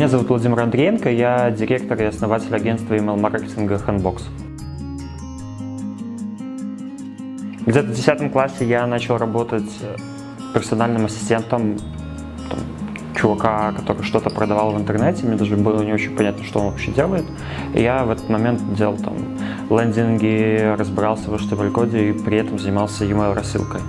Меня зовут Владимир Андреенко, я директор и основатель агентства email-маркетинга Handbox. Где-то в 10 классе я начал работать персональным ассистентом чувака, который что-то продавал в интернете, мне даже было не очень понятно, что он вообще делает. И я в этот момент делал там лендинги, разбирался в HTML-коде и при этом занимался email рассылкой.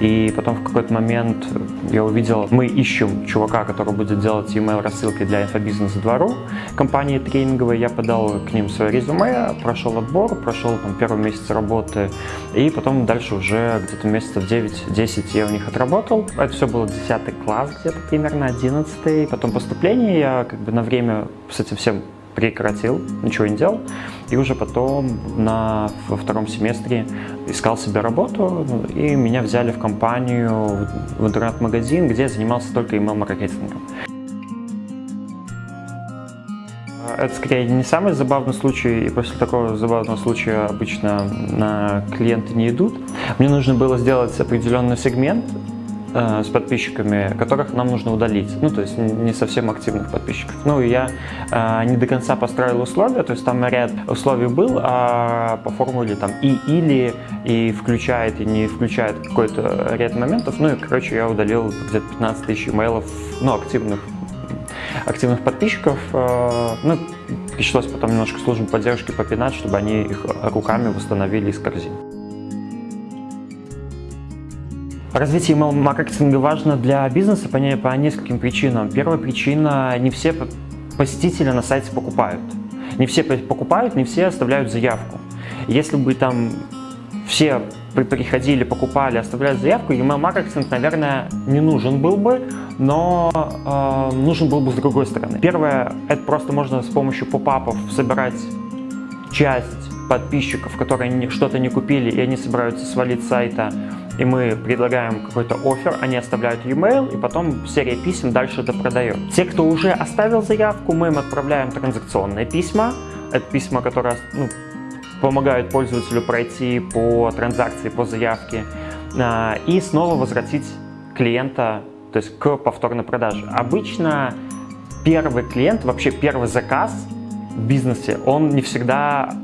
И потом в какой-то момент я увидел, мы ищем чувака, который будет делать email рассылки для инфобизнес двору компании тренинговой. Я подал к ним свое резюме, прошел отбор, прошел там первый месяц работы и потом дальше уже где-то месяцев 9-10 я у них отработал. Это все было 10 класс где-то примерно, 11 Потом поступление я как бы на время с этим всем прекратил, ничего не делал. И уже потом на, во втором семестре искал себе работу, и меня взяли в компанию, в интернет-магазин, где я занимался только email-маркетингом. Это скорее не самый забавный случай, и после такого забавного случая обычно на клиенты не идут. Мне нужно было сделать определенный сегмент, Э, с подписчиками, которых нам нужно удалить. Ну, то есть не совсем активных подписчиков. Ну, и я э, не до конца построил условия, то есть там ряд условий был, а по формуле там и или, и включает, и не включает какой-то ряд моментов. Ну, и, короче, я удалил где-то 15 тысяч имейлов, ну, активных активных подписчиков. Э, ну, пришлось потом немножко службу поддержки попинать, чтобы они их руками восстановили из корзины. Развитие email-маркетинга важно для бизнеса по, по нескольким причинам. Первая причина – не все посетители на сайте покупают. Не все покупают, не все оставляют заявку. Если бы там все приходили, покупали, оставляли заявку, email-маркетинг, наверное, не нужен был бы, но э, нужен был бы с другой стороны. Первое, это просто можно с помощью поп-апов собирать часть подписчиков, которые что-то не купили, и они собираются свалить с сайта, и мы предлагаем какой-то офер, они оставляют e-mail, и потом серия писем дальше это продает. Те, кто уже оставил заявку, мы им отправляем транзакционные письма. Это письма, которые ну, помогают пользователю пройти по транзакции, по заявке, а, и снова возвратить клиента то есть к повторной продаже. Обычно первый клиент, вообще первый заказ в бизнесе, он не всегда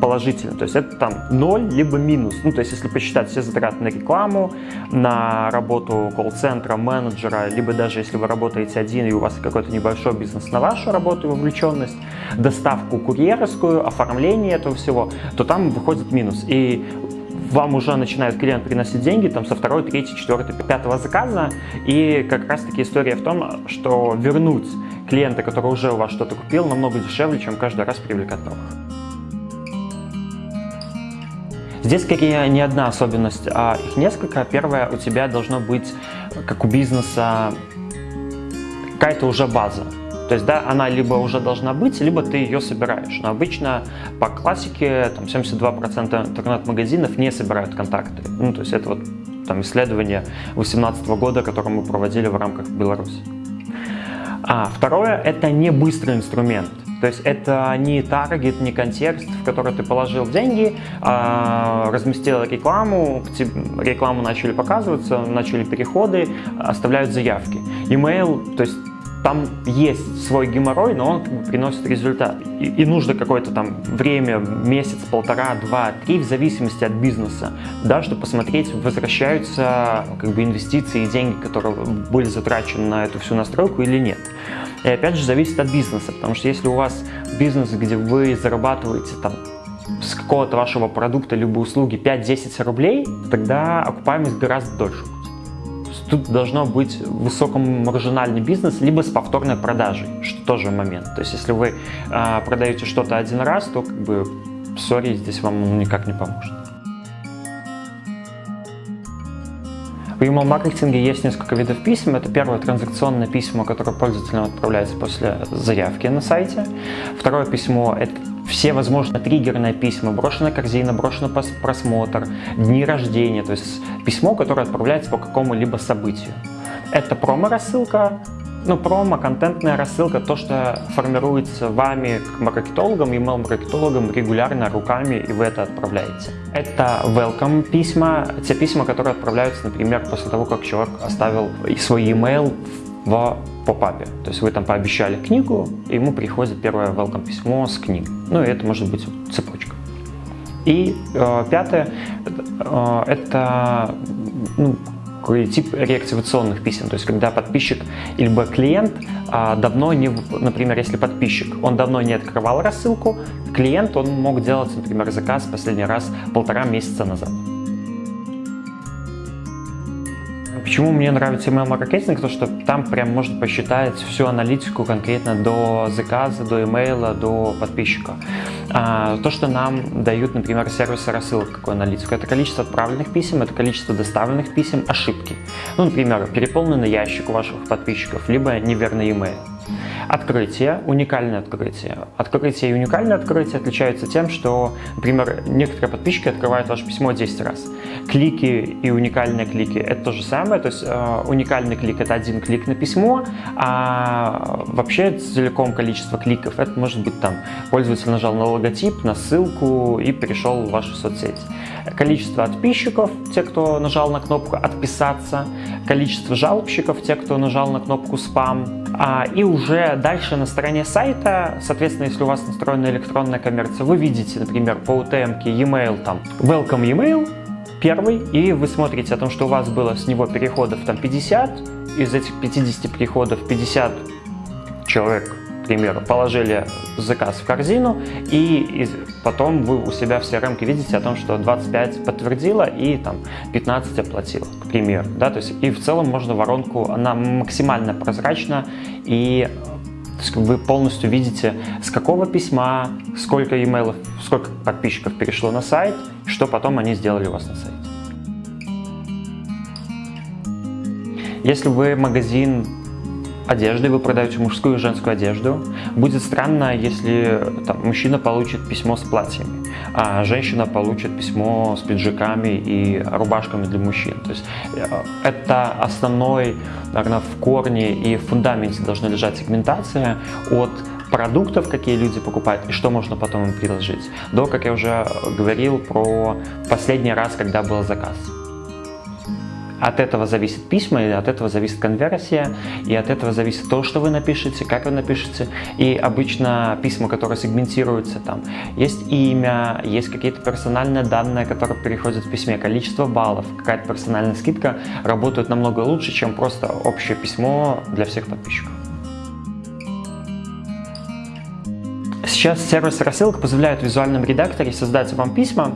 положительно. То есть это там 0 либо минус. Ну, то есть если посчитать все затраты на рекламу, на работу колл-центра, менеджера, либо даже если вы работаете один и у вас какой-то небольшой бизнес на вашу работу и вовлеченность, доставку курьерскую, оформление этого всего, то там выходит минус. И вам уже начинает клиент приносить деньги там со второй, третьей, четвертой, пятого заказа. И как раз таки история в том, что вернуть клиента, который уже у вас что-то купил, намного дешевле, чем каждый раз привлекать новых. Здесь скорее не одна особенность, а их несколько. Первое, у тебя должно быть, как у бизнеса, какая-то уже база. То есть, да, она либо уже должна быть, либо ты ее собираешь. Но обычно по классике там 72% интернет-магазинов не собирают контакты. Ну, то есть это вот там исследование 2018 года, которое мы проводили в рамках Беларуси. А второе, это не быстрый инструмент. То есть это не таргет, не контекст, в который ты положил деньги, а разместил рекламу, рекламу начали показываться, начали переходы, оставляют заявки. Email, то есть там есть свой геморрой, но он приносит результат. И, и нужно какое-то там время, месяц, полтора, два, три, в зависимости от бизнеса, да, чтобы посмотреть, возвращаются как бы инвестиции и деньги, которые были затрачены на эту всю настройку или нет. И опять же зависит от бизнеса, потому что если у вас бизнес, где вы зарабатываете там с какого-то вашего продукта либо услуги 5-10 рублей, тогда окупаемость гораздо дольше Тут должно быть высокомаржинальный бизнес, либо с повторной продажей, что тоже момент. То есть если вы э, продаете что-то один раз, то как бы, сори, здесь вам никак не поможет. В email-маркетинге есть несколько видов писем. Это первое транзакционное письмо, которое пользователям отправляется после заявки на сайте. Второе письмо – это все возможные триггерные письма, брошенная корзина, брошенный просмотр, дни рождения, то есть письмо, которое отправляется по какому-либо событию. Это промо-рассылка, ну, промо, контентная рассылка, то, что формируется вами, как маркетологом, email-маркетологом регулярно руками, и вы это отправляете. Это welcome письма, те письма, которые отправляются, например, после того, как человек оставил свой email попапе. То есть вы там пообещали книгу, и ему приходит первое welcome письмо с книг. Ну и это может быть цепочка. И э, пятое, э, это ну, тип реактивационных писем, то есть когда подписчик либо клиент а, давно не, например, если подписчик, он давно не открывал рассылку, клиент, он мог делать, например, заказ последний раз полтора месяца назад. Почему мне нравится email маркетинг? То, что там прям можно посчитать всю аналитику конкретно до заказа, до имейла, до подписчика. А, то, что нам дают, например, сервисы рассылок, какую аналитику, это количество отправленных писем, это количество доставленных писем, ошибки. Ну, например, переполненный ящик у ваших подписчиков, либо неверный имейл. Открытие, уникальное открытие. Открытие и уникальное открытие отличаются тем, что, например, некоторые подписчики открывают ваше письмо 10 раз. Клики и уникальные клики – это то же самое, то есть э, уникальный клик – это один клик на письмо, а вообще целиком количество кликов – это может быть там пользователь нажал на логотип, на ссылку и перешел в вашу соцсеть. Количество подписчиков, те, кто нажал на кнопку «Отписаться», количество жалобщиков, те, кто нажал на кнопку «Спам», а, и уже дальше на стороне сайта, соответственно, если у вас настроена электронная коммерция, вы видите, например, по UTM e-mail там welcome email первый, и вы смотрите о том, что у вас было с него переходов там 50, из этих 50 переходов 50 человек примеру, положили заказ в корзину, и потом вы у себя в CRM видите о том, что 25 подтвердила и там 15 оплатила, к примеру. Да? То есть, и в целом можно воронку, она максимально прозрачна, и вы полностью видите, с какого письма, сколько имейлов, сколько подписчиков перешло на сайт, что потом они сделали у вас на сайте. Если вы магазин одежды, вы продаете мужскую и женскую одежду. Будет странно, если там, мужчина получит письмо с платьями, а женщина получит письмо с пиджаками и рубашками для мужчин. То есть э, это основной, наверное, в корне и в фундаменте должна лежать сегментация от продуктов, какие люди покупают и что можно потом им предложить, до, как я уже говорил, про последний раз, когда был заказ. От этого зависит письма, и от этого зависит конверсия, и от этого зависит то, что вы напишете, как вы напишете. И обычно письма, которые сегментируются, там есть имя, есть какие-то персональные данные, которые переходят в письме, количество баллов, какая-то персональная скидка работают намного лучше, чем просто общее письмо для всех подписчиков. Сейчас сервис рассылка позволяет в визуальном редакторе создать вам письма,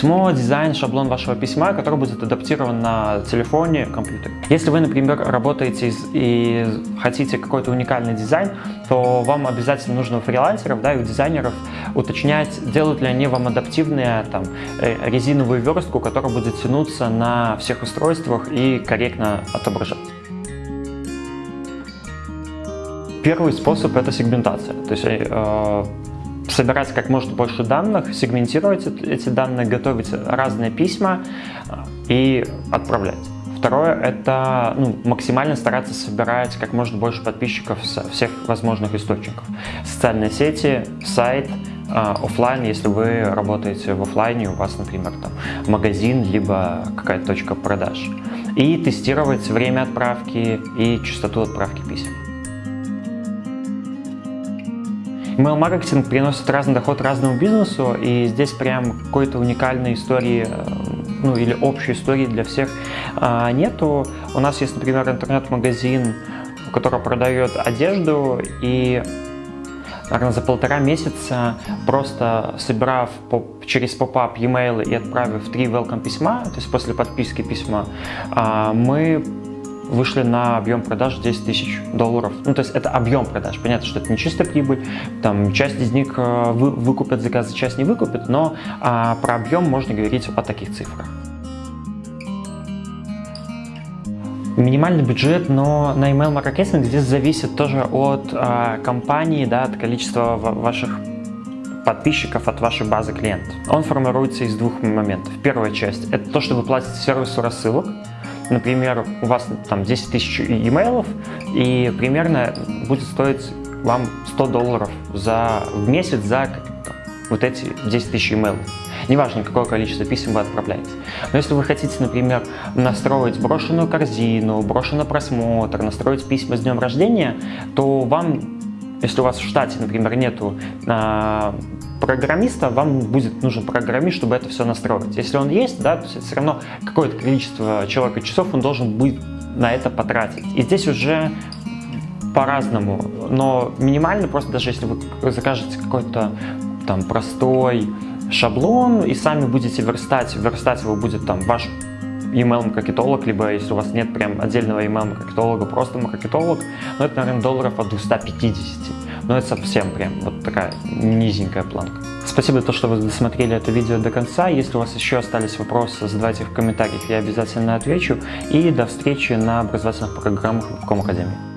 письмо, дизайн, шаблон вашего письма, который будет адаптирован на телефоне, компьютере. Если вы, например, работаете и хотите какой-то уникальный дизайн, то вам обязательно нужно у фрилансеров да, и у дизайнеров уточнять, делают ли они вам адаптивные там, э, резиновую верстку, которая будет тянуться на всех устройствах и корректно отображаться. Первый способ – это сегментация. То есть э, собирать как можно больше данных, сегментировать эти данные, готовить разные письма э, и отправлять. Второе – это ну, максимально стараться собирать как можно больше подписчиков со всех возможных источников. Социальные сети, сайт, э, офлайн, если вы работаете в офлайне, у вас, например, там магазин, либо какая-то точка продаж. И тестировать время отправки и частоту отправки писем. Email-маркетинг приносит разный доход разному бизнесу, и здесь прям какой-то уникальной истории, э, ну или общей истории для всех а, нету. У нас есть, например, интернет-магазин, который продает одежду, и наверное, за полтора месяца, просто собирав через поп-ап e-mail и отправив три welcome письма, то есть после подписки письма, а, мы вышли на объем продаж 10 тысяч долларов. Ну, то есть это объем продаж. Понятно, что это не чистая прибыль. Там часть из них э, вы, выкупят заказы, часть не выкупят, но а, про объем можно говорить о таких цифрах. Минимальный бюджет, но на email маркетинг здесь зависит тоже от а, компании, да, от количества ваших подписчиков от вашей базы клиентов. Он формируется из двух моментов. Первая часть – это то, что вы платите сервису рассылок, например, у вас там 10 тысяч имейлов, и примерно будет стоить вам 100 долларов за, в месяц за вот эти 10 тысяч имейлов. Неважно, какое количество писем вы отправляете. Но если вы хотите, например, настроить брошенную корзину, брошенный просмотр, настроить письма с днем рождения, то вам, если у вас в штате, например, нету э, программиста, вам будет нужен программист, чтобы это все настроить. Если он есть, да, то есть все равно какое-то количество человека часов он должен будет на это потратить. И здесь уже по-разному, но минимально просто даже если вы закажете какой-то там простой шаблон и сами будете верстать, верстать его будет там ваш email-маркетолог, либо если у вас нет прям отдельного email-маркетолога, просто маркетолог, ну это, наверное, долларов от 250. Но это совсем прям вот такая низенькая планка. Спасибо, то, что вы досмотрели это видео до конца. Если у вас еще остались вопросы, задавайте в комментариях, я обязательно отвечу. И до встречи на образовательных программах в Ком Академии.